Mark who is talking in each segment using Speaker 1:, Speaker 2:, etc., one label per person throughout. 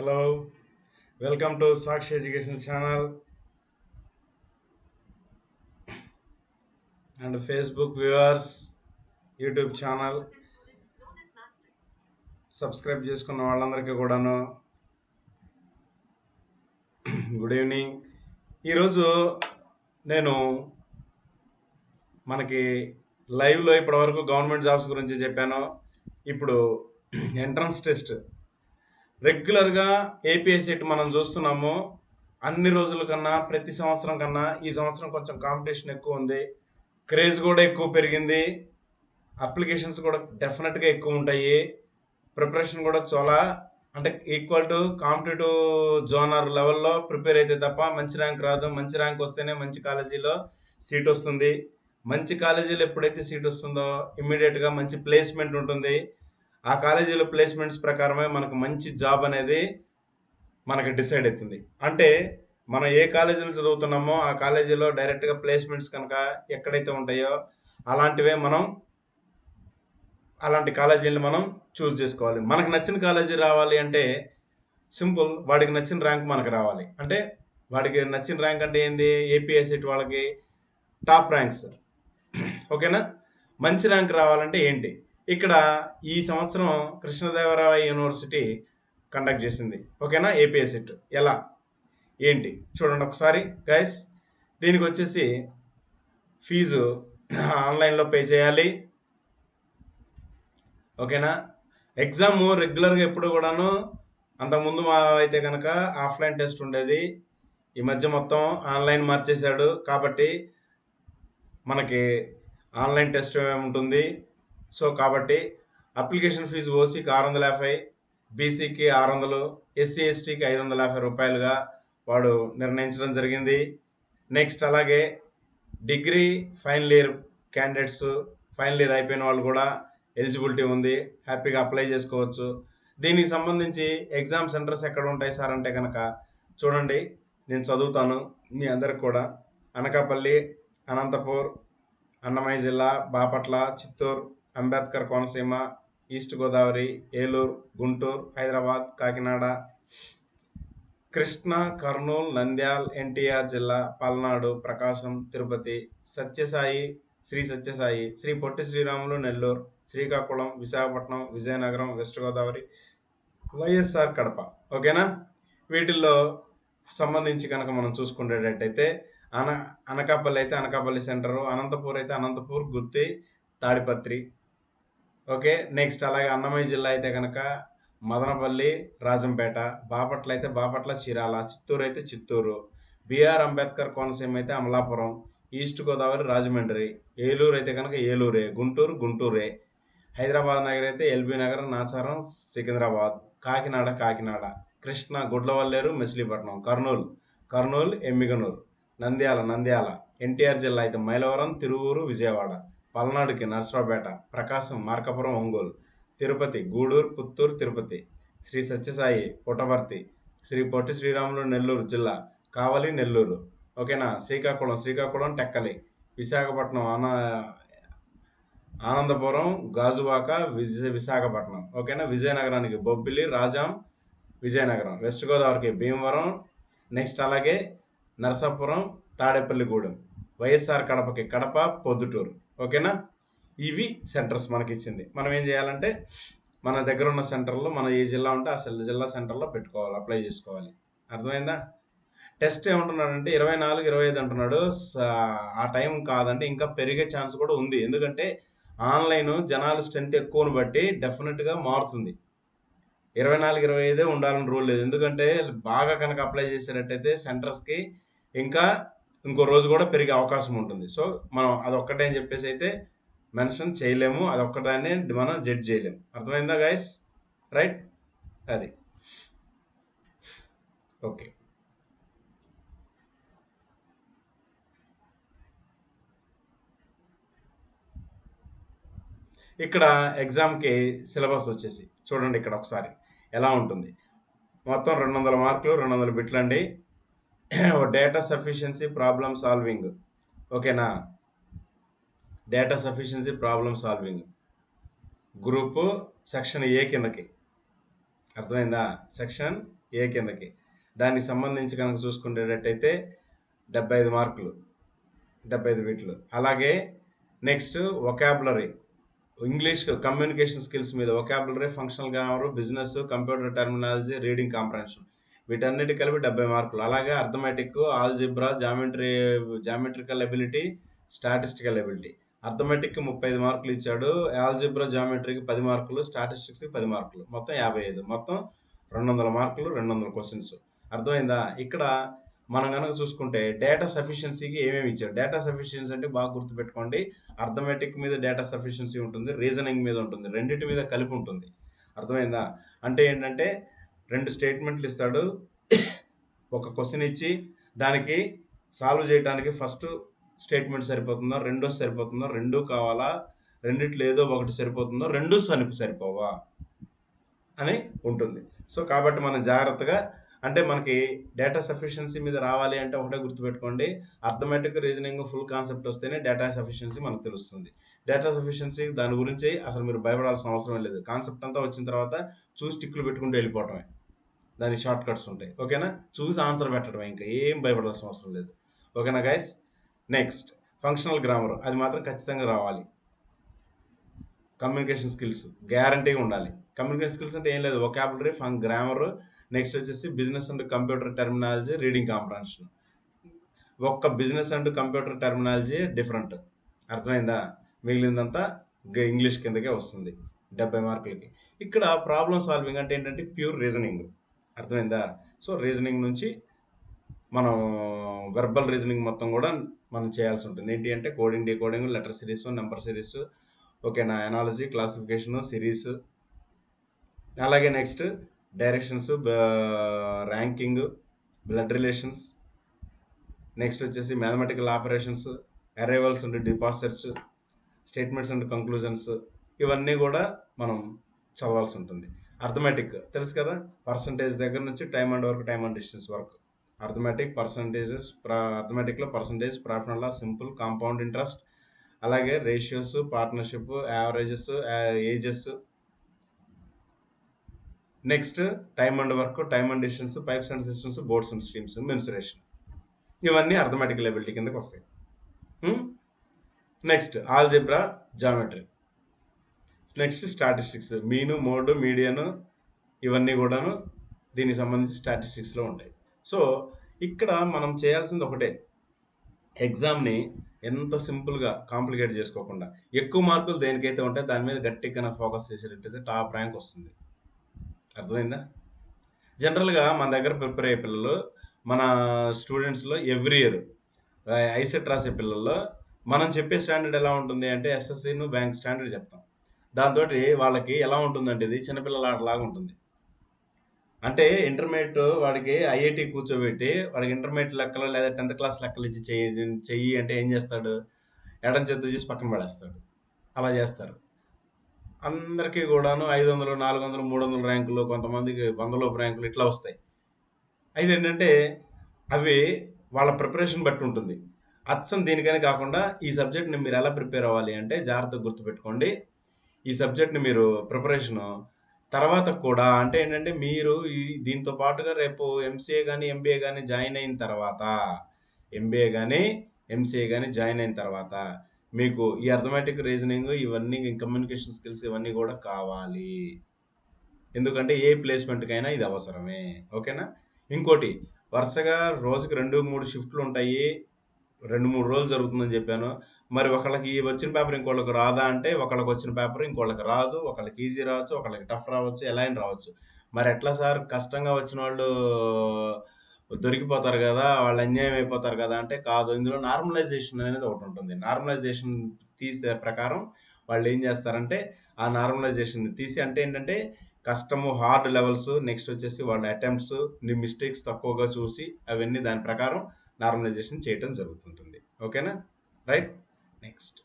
Speaker 1: Hello welcome to Sakshi education channel and Facebook viewers YouTube channel subscribe చేసుకున్న వాళ్ళందరికీ కూడాను. Good evening ఈరోజు నేను మనకి లైవ్లో ఇప్పటివరకు గవర్నమెంట్ జాబ్స్ గురించి చెప్పాను. ఇప్పుడు ఎంట్రన్స్ టెస్ట్ రెగ్యులర్గా ఏపీఎస్సెట్ మనం చూస్తున్నాము. అన్ని రోజుల కన్నా ప్రతి సంవత్సరం కన్నా ఈ సంవత్సరం కొంచెం కాంపిటీషన్ ఎక్కువ ఉంది. క్రేజ్ కూడా ఎక్కువ పెరిగింది. అప్లికేషన్స్ కూడా డెఫినెట్గా ఎక్కువ ఉంటాయి. ప్రిపరేషన్ కూడా చాలా అంటే ఈక్వల్ టు కాంపిటేటివ్ జోనర్ లెవెల్లో ప్రిపేర్ అయితే తప్ప మంచి ర్యాంక్ రాదు. మంచి ర్యాంక్ వస్తేనే మంచి కాలేజీలో సీట్ వస్తుంది. మంచి కాలేజీలో ఎప్పుడైతే సీట్ వస్తుందో ఇమ్మీడియట్గా మంచి ప్లేస్మెంట్ ఉంటుంది. ఆ కాలేజీలో ప్లేస్మెంట్స్ ప్రకారమే మనకు మంచి జాబ్ అనేది మనకి డిసైడ్ అవుతుంది. అంటే మనం ఏ కాలేజీలో చదువుతున్నామో ఆ కాలేజీలో డైరెక్ట్గా ప్లేస్మెంట్స్ కనుక ఎక్కడైతే ఉంటాయో అలాంటివే మనం అలాంటి కాలేజీని మనం చూస్ చేసుకోవాలి. మనకు నచ్చిన కాలేజీ రావాలి అంటే సింపుల్ వాడికి నచ్చిన ర్యాంక్ మనకు రావాలి. అంటే వాడికి నచ్చిన ర్యాంక్ అంటే ఏంది? ఏపీఎస్సెట్ వాళ్ళకి టాప్ ర్యాంక్స్ ఓకేనా? మంచి ర్యాంక్ రావాలంటే ఏంటి? ఇక్కడ ఈ సంవత్సరం కృష్ణదేవరాయ యూనివర్సిటీ కండక్ట్ చేసింది. ఓకేనా? ఏపీఎస్సెట్ ఎలా? ఏంటి? చూడండి ఒకసారి. గైస్ దీనికి వచ్చేసి ఫీజు ఆన్లైన్లో పే చేయాలి. ఓకేనా? ఎగ్జామ్ రెగ్యులర్గా ఎప్పుడు కూడాను అంతకుముందు మా అయితే కనుక ఆఫ్లైన్ టెస్ట్ ఉండేది. ఈ మధ్య మొత్తం ఆన్లైన్ మార్చేశాడు. కాబట్టి మనకి ఆన్లైన్ టెస్ట్ ఉంటుంది సో కాబట్టి అప్లికేషన్ ఫీజు ఓసీకి ఆరు వందల యాభై బీసీకి ఆరు వందలు ఎస్సీ ఎస్టీకి ఐదు వందల యాభై రూపాయలుగా వాడు నిర్ణయించడం జరిగింది. నెక్స్ట్ అలాగే degree final year candidates final year అయిపోయిన వాళ్ళు కూడా ఎలిజిబిలిటీ ఉంది. హ్యాపీగా అప్లై చేసుకోవచ్చు. దీనికి సంబంధించి ఎగ్జామ్ సెంటర్స్ ఎక్కడ ఉంటాయి సార్ అంటే కనుక చూడండి. నేను చదువుతాను మీ అందరికి కూడా. అనకాపల్లి అనంతపూర్ అన్నమయ్య జిల్లా బాపట్ల చిత్తూరు అంబేద్కర్ కోనసీమ ఈస్ట్ గోదావరి ఏలూరు గుంటూరు హైదరాబాద్ కాకినాడ కృష్ణ కర్నూలు నంద్యాల్ ఎన్టీఆర్ జిల్లా పల్నాడు ప్రకాశం తిరుపతి సత్యసాయి శ్రీ సత్యసాయి శ్రీ పొట్టి శ్రీరాములు నెల్లూరు శ్రీకాకుళం విశాఖపట్నం విజయనగరం వెస్ట్ గోదావరి వైఎస్ఆర్ కడప. ఓకేనా? వీటిల్లో సంబంధించి కనుక మనం చూసుకునేటట్టయితే అన అనకాపల్లి అయితే అనకాపల్లి సెంటరు అనంతపూర్ అయితే అనంతపూర్ గుత్తి తాడిపత్రి ఓకే నెక్స్ట్ అలాగే అన్నమయ్య జిల్లా అయితే కనుక మదనపల్లి రాజంపేట బాపట్ల అయితే బాపట్ల చీరాల చిత్తూరు అయితే చిత్తూరు బిఆర్ అంబేద్కర్ కోనసీమ అయితే అమలాపురం ఈస్ట్ గోదావరి రాజమండ్రి ఏలూరు అయితే కనుక ఏలూరే గుంటూరు గుంటూరే హైదరాబాద్ నగర్ అయితే ఎల్బీ నగర్ నాసారం సికింద్రాబాద్ కాకినాడ కాకినాడ కృష్ణ గుడ్లవల్లేరు మచిలీపట్నం కర్నూలు కర్నూలు ఎమ్మిగనూరు నంద్యాల నంద్యాల ఎన్టీఆర్ జిల్లా అయితే మైలవరం తిరువూరు విజయవాడ. పల్నాడుకి నర్సరావుపేట ప్రకాశం మార్కాపురం ఒంగోలు తిరుపతి గూడూరు పుత్తూరు తిరుపతి శ్రీ సత్యసాయి పుటవర్తి శ్రీ పొట్టి శ్రీరాములు నెల్లూరు జిల్లా కావలి నెల్లూరు. ఓకేనా? శ్రీకాకుళం శ్రీకాకుళం టెక్కలి విశాఖపట్నం ఆనా ఆనందపురం గాజువాక విజ విశాఖపట్నం. ఓకేనా? విజయనగరానికి బొబ్బిలి రాజాం విజయనగరం. వెస్ట్ గోదావరికి భీమవరం నెక్స్ట్ అలాగే నరసాపురం తాడేపల్లిగూడెం. వైఎస్ఆర్ కడపకి కడప పొద్దుటూరు. ఓకేనా? ఇవి సెంటర్స్ మనకి ఇచ్చింది మనం ఏం చేయాలంటే మన దగ్గర ఉన్న సెంటర్లో మన ఏ జిల్లా ఉంటే ఆ జిల్లా సెంటర్లో పెట్టుకోవాలి అప్లై చేసుకోవాలి. అర్థమైందా? టెస్ట్ ఏమంటున్నాడంటే ఇరవై నాలుగు ఇరవై ఐదు అంటున్నాడు. ఆ టైం కాదంటే ఇంకా పెరిగే ఛాన్స్ కూడా ఉంది. ఎందుకంటే ఆన్లైన్ జనాలు స్ట్రెంత్ ఎక్కువను బట్టి డెఫినెట్గా మారుతుంది. ఇరవై నాలుగు ఇరవై ఐదే ఉండాలని రూల్ లేదు. ఎందుకంటే బాగా కనుక అప్లై చేసినట్టయితే సెంటర్స్కి ఇంకా ఇంకో రోజు కూడా పెరిగే అవకాశం ఉంటుంది. సో మనం అదొక్కటే అని చెప్పేసి అయితే మెన్షన్ చేయలేము. అదొక్కదాన్ని మనం జడ్జ్ చేయలేము. అర్థమైందా గాయస్ రైట్ అది. ఓకే ఇక్కడ ఎగ్జామ్కి సిలబస్ వచ్చేసి చూడండి ఇక్కడ ఒకసారి ఎలా ఉంటుంది. మొత్తం రెండు వందల మార్కులు రెండు వందల బిట్లు అండి డేటా సఫిషియన్సీ ప్రాబ్లమ్ సాల్వింగ్ ఓకేనా data sufficiency problem solving group section A కిందకి. అర్థమైందా? సెక్షన్ ఏ కిందకి. దానికి సంబంధించి కనుక చూసుకునేటట్టయితే డెబ్బై ఐదు మార్కులు. డెబ్బై ఐదు వీటిలో అలాగే next vocabulary English communication skills మీద vocabulary functional grammar business computer terminology reading comprehension వీటన్నిటి కలిపి డెబ్బై మార్కులు. అలాగే arithmetic algebra geometry geometrical ability statistical ability. అర్థమెటిక్కి ముప్పై ఐదు మార్కులు ఇచ్చాడు. ఆల్జిబ్రా జామెట్రీకి పది మార్కులు. స్టాటిస్టిక్స్కి పది మార్కులు. మొత్తం యాభై ఐదు. మొత్తం రెండు వందల మార్కులు రెండు వందల క్వశ్చన్స్. అర్థమైందా? ఇక్కడ మనం కనుక చూసుకుంటే డేటా సఫిషియన్సీకి ఏమేమి ఇచ్చారు డేటా సఫిషియన్సీ అంటే బాగా గుర్తుపెట్టుకోండి. అర్థమెటిక్ మీద డేటా సఫిషియన్సీ ఉంటుంది. రీజనింగ్ మీద ఉంటుంది. రెండింటి మీద కలిపి ఉంటుంది. అర్థమైందా? అంటే ఏంటంటే రెండు స్టేట్మెంట్లు ఇస్తాడు. ఒక క్వశ్చన్ ఇచ్చి దానికి సాల్వ్ చేయడానికి ఫస్ట్ స్టేట్మెంట్ సరిపోతుందా? రెండో సరిపోతుందా? రెండు కావాలా? రెండిట్లో ఏదో ఒకటి సరిపోతుందో? రెండు సనిపి సరిపోవా? అని ఉంటుంది. సో కాబట్టి మనం జాగ్రత్తగా అంటే మనకి డేటా సఫిషియన్సీ మీద రావాలి అంటే ఒకటే గుర్తుపెట్టుకోండి. అర్థమెటిక్ రీజనింగ్ ఫుల్ కాన్సెప్ట్ వస్తేనే డేటా సఫిషియన్సీ మనకు తెలుస్తుంది. డేటా సఫిషియన్సీ దాని గురించి అసలు మీరు భయపడాల్సిన అవసరం లేదు. కాన్సెప్ట్ అంతా వచ్చిన తర్వాత చూసి టిక్కులు పెట్టుకుంటూ వెళ్ళిపోవటమే. దానికి షార్ట్ కట్స్ ఉంటాయి. ఓకేనా? చూసి ఆన్సర్ పెట్టడం ఇంకా. ఏం భయపడాల్సిన అవసరం లేదు. ఓకేనా గైస్ నెక్స్ట్ ఫంక్షనల్ గ్రామర్ అది మాత్రం ఖచ్చితంగా రావాలి. కమ్యూనికేషన్ స్కిల్స్ గ్యారంటీగా ఉండాలి. కమ్యూనికేషన్ స్కిల్స్ అంటే ఏం లేదు. ఒకాబులరీ ఫంక్ గ్రామర్ నెక్స్ట్ వచ్చేసి business and computer terminology reading comprehension ఒక్క business and computer terminology different అర్థమైందా? మిగిలిందంతా గ- ఇంగ్లీష్ కిందకే వస్తుంది. డెబ్బై మార్కులకి. ఇక్కడ ప్రాబ్లమ్ సాల్వింగ్ అంటే ఏంటంటే ప్యూర్ రీజనింగ్ అర్థమైందా? సో రీజనింగ్ నుంచి మనం వెర్బల్ రీజనింగ్ మొత్తం కూడా మనం చేయాల్సి ఉంటుంది. ఏంటి అంటే coding decoding letter series number series ఓకేనా ఎనాలజీ క్లాసిఫికేషన్ సిరీస్ అలాగే next directions ranking blood relations next వచ్చేసి mathematical operations arrivals and deposits statements and conclusions ఇవన్నీ కూడా మనం చదవాల్సి ఉంటుంది. అర్థమెటిక్ తెలుసు కదా? పర్సంటేజ్ దగ్గర నుంచి టైమ్ అండ్ వరకు టైమ్ అండ్ డిస్టెన్స్ వరకు arithmetic percentages అర్థమెటిక్లో percentage profit and simple compound interest అలాగే ratios partnership averages ages next time and work time and distance pipes and systems boards and streams mensuration ఇవన్నీ arithmetic ability కిందకి వస్తాయి. Next algebra geometry next statistics mean mode median ఇవన్నీ కూడాను దీనికి సంబంధించి స్టాటిస్టిక్స్లో ఉంటాయి. So ఇక్కడ మనం చేయాల్సింది ఒకటే. ఎగ్జామ్ని ఎంత సింపుల్గా కాంప్లికేట్ చేసుకోకుండా ఎక్కువ మార్కులు దేనికైతే ఉంటే దాని మీద గట్టిగా ఫోకస్ చేసేటట్టయితే టాప్ ర్యాంక్ వస్తుంది. అర్థమైందా? జనరల్గా మన దగ్గర ప్రిపేర్ అయ్యే పిల్లలు మన స్టూడెంట్స్లో ఎవ్రీ ఇయర్ ఐసెట్ రాసే పిల్లల్లో మనం చెప్పే స్టాండర్డ్ ఎలా ఉంటుంది అంటే ఎస్ఎస్సీను బ్యాంక్ స్టాండర్డ్ చెప్తాం. దాంతో వాళ్ళకి ఎలా ఉంటుందంటే ఇది చిన్నపిల్లల ఆటలాగా ఉంటుంది. అంటే ఇంటర్మీడియట్ వాడికి ఐఐటి కూర్చోబెట్టి వాడికి ఇంటర్మీడియట్ లెక్కలు లేదా టెన్త్ క్లాస్ లెక్కలు ఇచ్చి చెయ్యి చెయ్యి అంటే ఏం చేస్తాడు? ఎడం చేతి చేసి పక్కన పడేస్తాడు. అలా చేస్తారు. అందరికీ కూడాను ఐదు వందలు నాలుగు వందలు మూడు వందల ర్యాంకులు కొంతమందికి వందలోపు ర్యాంకులు ఇట్లా వస్తాయి. అయితే ఏంటంటే అవి వాళ్ళ ప్రిపరేషన్ బట్టి ఉంటుంది. అచ్చం దీనికని కాకుండా ఈ సబ్జెక్ట్ని మీరు ఎలా ప్రిపేర్ అవ్వాలి అంటే జాగ్రత్తగా గుర్తుపెట్టుకోండి. ఈ సబ్జెక్ట్ని మీరు ప్రిపరేషను తర్వాత కూడా అంటే ఏంటంటే మీరు ఈ దీంతో పాటుగా రేపు ఎంసీఏ కానీ ఎంబీఏ కానీ జాయిన్ అయిన తర్వాత ఎంబీఏ కానీ ఎంసీఏ కానీ జాయిన్ అయిన తర్వాత మీకు ఈ అర్థమెటిక్ రీజనింగ్ ఇవన్నీ కమ్యూనికేషన్ స్కిల్స్ ఇవన్నీ కూడా కావాలి. ఎందుకంటే ఏ ప్లేస్మెంట్కైనా ఇది అవసరమే. ఓకేనా? ఇంకోటి వరుసగా రోజుకి రెండు మూడు షిఫ్ట్లు ఉంటాయి. రెండు మూడు రోజులు జరుగుతుందని చెప్పాను. మరి ఒకళ్ళకి వచ్చిన పేపర్ ఇంకోళ్ళకి రాదా అంటే ఒకళ్ళకి వచ్చిన పేపర్ ఇంకోళ్ళకి రాదు. ఒకళ్ళకి ఈజీ రావచ్చు ఒకళ్ళకి టఫ్ రావచ్చు ఎలా అయినా రావచ్చు. మరి ఎట్లా సార్? కష్టంగా వచ్చిన వాళ్ళు దొరికిపోతారు కదా వాళ్ళు అన్యాయం అయిపోతారు కదా అంటే కాదు. ఇందులో నార్మలైజేషన్ అనేది ఒకటి ఉంటుంది. నార్మలైజేషన్ తీసే ప్రకారం వాళ్ళు ఏం చేస్తారంటే ఆ నార్మలైజేషన్ తీసి అంటే ఏంటంటే కష్టము హార్డ్ లెవెల్స్ నెక్స్ట్ వచ్చేసి వాళ్ళ అటెంప్ట్స్ నీ మిస్టేక్స్ తక్కువగా చూసి అవన్నీ దాని ప్రకారం నార్మలైజేషన్ చేయటం జరుగుతుంటుంది. ఓకేనా? రైట్? నెక్స్ట్.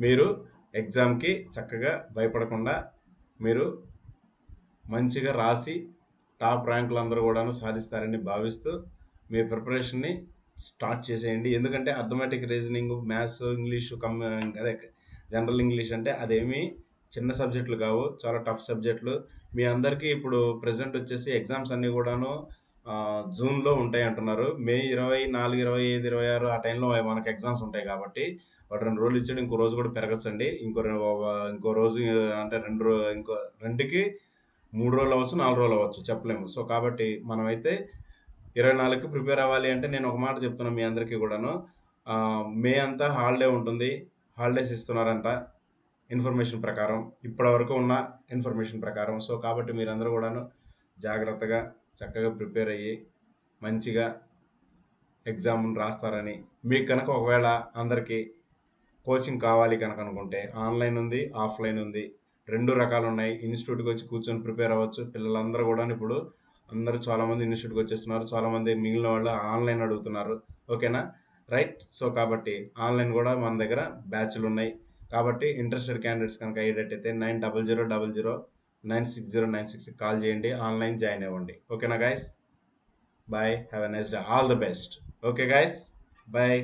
Speaker 1: మీరు ఎగ్జామ్కి చక్కగా భయపడకుండా మీరు మంచిగా రాసి టాప్ ర్యాంకులు అందరూ కూడాను సాధిస్తారని భావిస్తూ మీ ప్రిపరేషన్ని స్టార్ట్ చేసేయండి. ఎందుకంటే arithmetic reasoning maths English cum అదే జనరల్ ఇంగ్లీష్ అంటే అదేమి చిన్న సబ్జెక్టులు కావు. చాలా టఫ్ సబ్జెక్టులు. మీ అందరికీ ఇప్పుడు ప్రెసెంట్ వచ్చేసి ఎగ్జామ్స్ అన్నీ కూడాను జూన్లో ఉంటాయి అంటున్నారు. మే ఇరవై నాలుగు ఇరవై ఐదు ఇరవై ఆరు ఆ టైంలో మనకు ఎగ్జామ్స్ ఉంటాయి కాబట్టి వాడు రెండు రోజులు ఇచ్చాడు ఇంకో రోజు కూడా పెరగచ్చండి. ఇంకో ఇంకో రోజు అంటే రెండు రో ఇంకో రెండుకి మూడు రోజులు అవ్వచ్చు నాలుగు రోజులు అవ్వచ్చు చెప్పలేము. సో కాబట్టి మనమైతే ఇరవై నాలుగుకి ప్రిపేర్ అవ్వాలి అంటే నేను ఒక మాట చెప్తున్నాను మీ అందరికీ కూడాను. మే అంతా హాలిడే ఉంటుంది. హాలిడేస్ ఇస్తున్నారంట. ఇన్ఫర్మేషన్ ప్రకారం ఇప్పటివరకు ఉన్న ఇన్ఫర్మేషన్ ప్రకారం. సో కాబట్టి మీరందరూ కూడాను జాగ్రత్తగా చక్కగా ప్రిపేర్ అయ్యి మంచిగా ఎగ్జామ్ రాస్తారని మీకు కనుక ఒకవేళ అందరికీ కోచింగ్ కావాలి కనుక అనుకుంటే ఆన్లైన్ ఉంది ఆఫ్లైన్ ఉంది రెండు రకాలు ఉన్నాయి. ఇన్స్టిట్యూట్కి వచ్చి కూర్చొని ప్రిపేర్ అవ్వచ్చు. పిల్లలందరూ కూడా ఇప్పుడు అందరూ చాలామంది ఇన్స్టిట్యూట్కి వచ్చేస్తున్నారు. చాలామంది మిగిలిన వాళ్ళు ఆన్లైన్ అడుగుతున్నారు. ఓకేనా? రైట్. సో కాబట్టి ఆన్లైన్ కూడా మన దగ్గర బ్యాచ్లు ఉన్నాయి. కాబట్టి ఇంట్రెస్టెడ్ క్యాండిడేట్స్ కనుక అయ్యేటట్టయితే nine double zero double zero nine six zero nine six call చేయండి ఆన్లైన్ జాయిన్ అవ్వండి. ఓకేనా guys bye have a nice day all the best okay guys bye